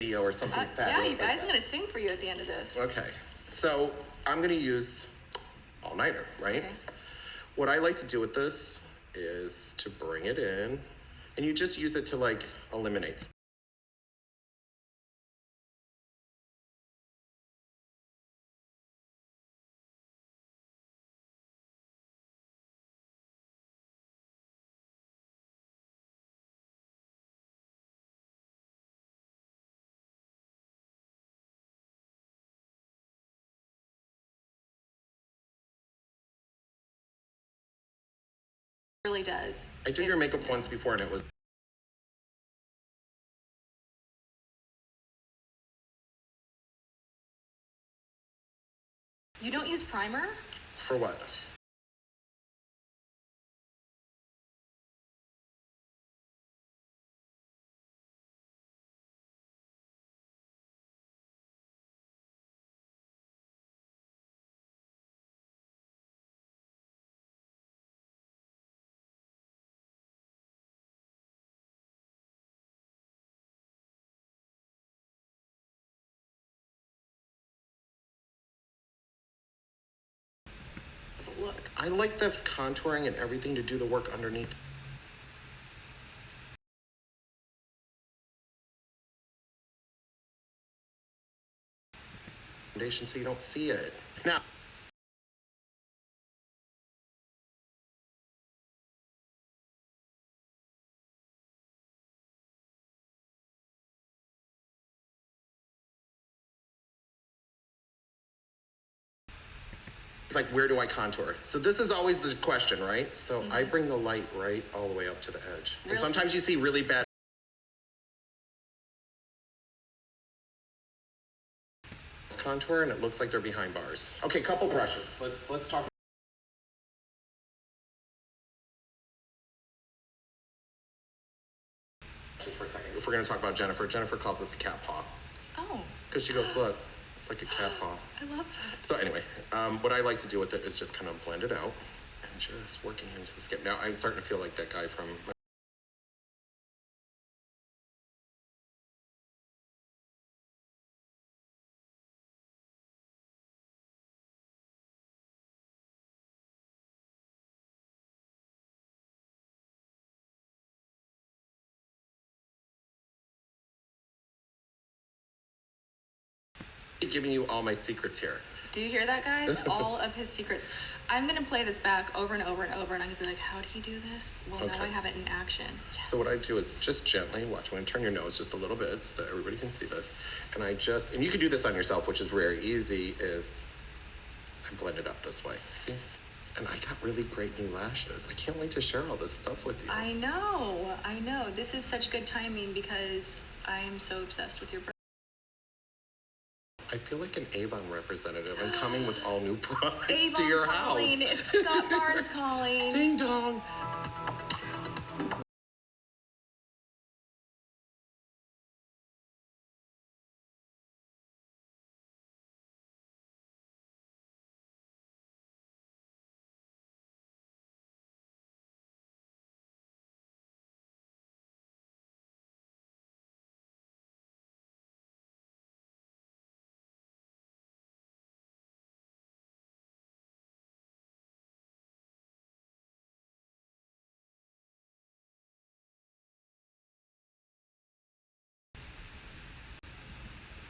video or something Uh, yeah, you guys, that. I'm gonna sing for you at the end of this. Okay, so I'm gonna use all nighter, right? Okay. What I like to do with this is to bring it in, and you just use it to like eliminate. Really does. I did It- your makeup once before, and it was You don't use primer? for what? Does it look? I like the contouring and everything to do the work underneath. Foundation so you don't see it. Now, it's like, where do I contour? So this is always the question, right? So I mm-hmm. bring the light right all the way up to the edge. And sometimes you see really bad contour and it looks like they're behind bars. Okay, couple brushes. Let's let's talk for a second. If we're gonna talk about Jennifer, Jennifer calls this a cat paw. Oh, Because she goes, look, it's like a cat paw. I love that. So anyway, um, what I like to do with it is just kind of blend it out and just working into the skin. Now I'm starting to feel like that guy from. Giving you all my secrets here. Do you hear that, guys? All of his secrets. I'm gonna play this back over and over and over, and I'm gonna be like, "How did he do this?" Well, now I have it in action. Yes. So what I do is just gently watch. When I'm to turn your nose just a little bit so that everybody can see this. And I just, and you can do this on yourself, which is very easy, is I blend it up this way. See? And I got really great new lashes. I can't wait to share all this stuff with you. I know. I know. This is such good timing because I am so obsessed with your. I feel like an Avon representative. I'm coming with all new products to your calling. house. It's Scott Barnes calling. Ding dong.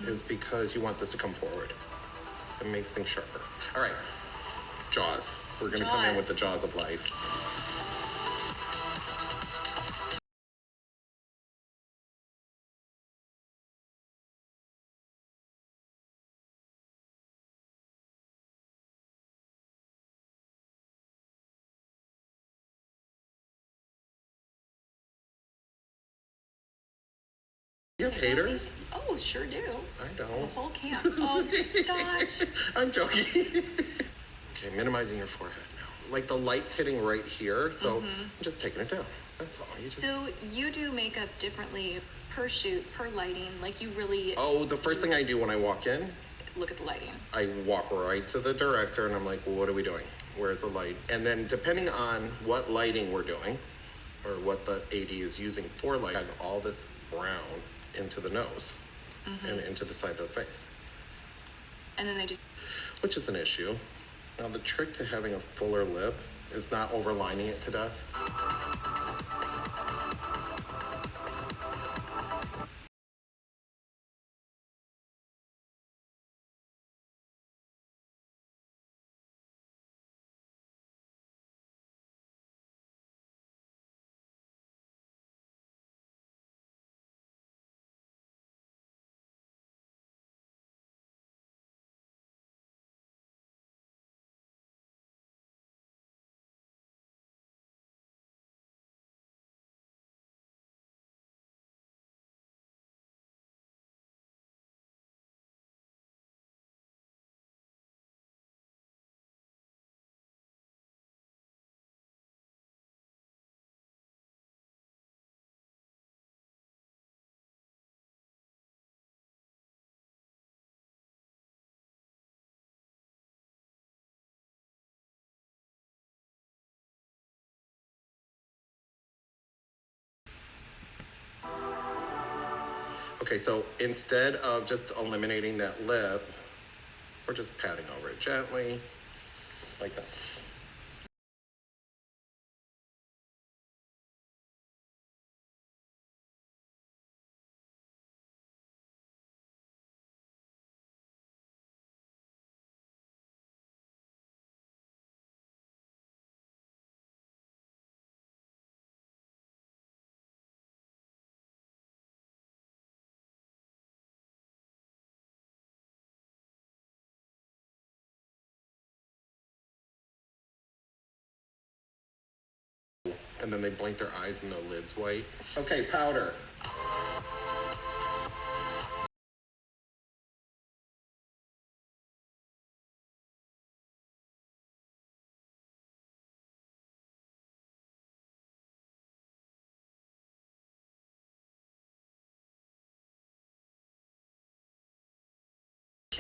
Is because you want this to come forward. It makes things sharper. All right. Jaws. We're going to come in with the jaws of life. You have haters? Oh, sure do. I don't. The whole camp. Oh, Scott. I'm joking. okay, minimizing your forehead now. Like the light's hitting right here, so I'm just taking it down. That's all. You just... So you do makeup differently per shoot, per lighting. Like you really oh, the first thing I do when I walk in, look at the lighting. I walk right to the director and I'm like, well, what are we doing? Where's the light? And then depending on what lighting we're doing or what the AD is using for light, I have all this brown into the nose. Mm-hmm. and into the side of the face, And then they just which is an issue. Now, the trick to having a fuller lip is not overlining it to death. Okay, so instead of just eliminating that lip, we're just patting over it gently, like that. And then they blink their eyes and the lid's white. Okay, powder.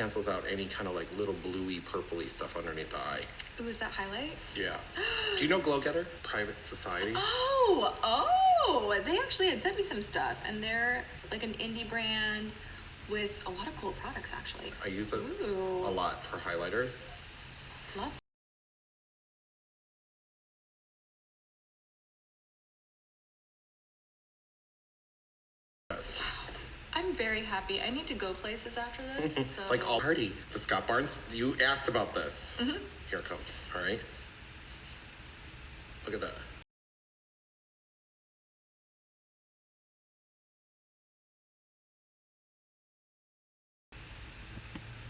Cancels out any kind of like little bluey, purpley stuff underneath the eye. ooh, is that highlight? Yeah. Do you know Glow Getter? Private Society? Oh, oh, they actually had sent me some stuff, and they're like an indie brand with a lot of cool products. Actually, I use it Ooh. a lot for highlighters. love. Very happy. I need to go places after this. Mm-hmm. So. Like all party. The Scott Barnes, you asked about this. Mm-hmm. Here it comes. All right. Look at that.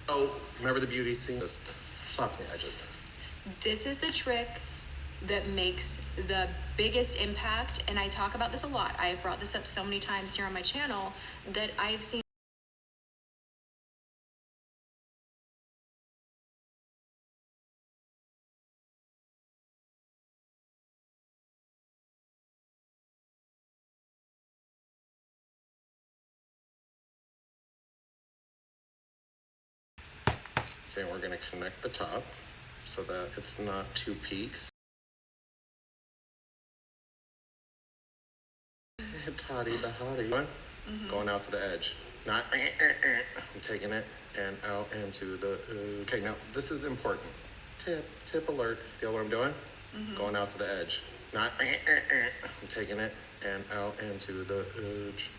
Oh, remember the beauty scene? Just stop me. I just. This is the trick that makes the biggest impact. And I talk about this a lot. I've brought this up so many times here on my channel that I've seen. Okay, we're gonna connect the top so that it's not two peaks. The hottie. One, mm-hmm. Going out to the edge. Not, eh, eh, eh, I'm taking it and out into the, uh, okay, now this is important. Tip, tip alert. Feel what I'm doing? Mm-hmm. Going out to the edge. Not, I'm taking it and out into the edge.